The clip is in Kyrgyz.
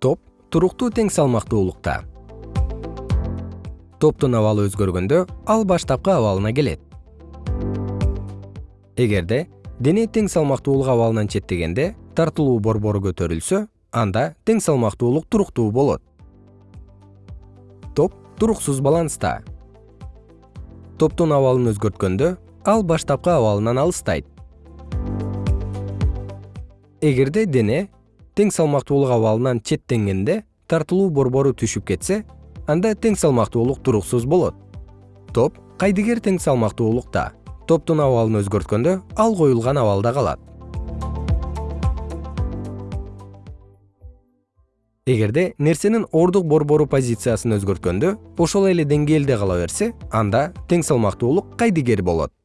туруктуу тең салмактуулукта. Топтун абалы өзгөргөндө ал баштапкы абалына келет. Эгерде дене тең салмактуулук абалынан четтегенде тартылуу борбору көтөрүлсө анда тең салмактуулук туруктуу болот. Топ туруксуз баланста. Топтун абалын өзгөрткөндө ал баштапкы абалынан алыстайт. Эгерде дене тең салмактуулук абалынан четтенгенде тартылуу борбору түшүп кетсе анда тең салмактуулук туруксуз болот. Топ кайдыгер тең салмактуулукта. Топтун абалын өзгөрткөндө ал коюлган абалда калат. Эгерде нерсенин ордук борбору позициясын өзгөрткөндө ошол эле деңгээлде кала берсе анда тең салмактуулук кайдыгер болот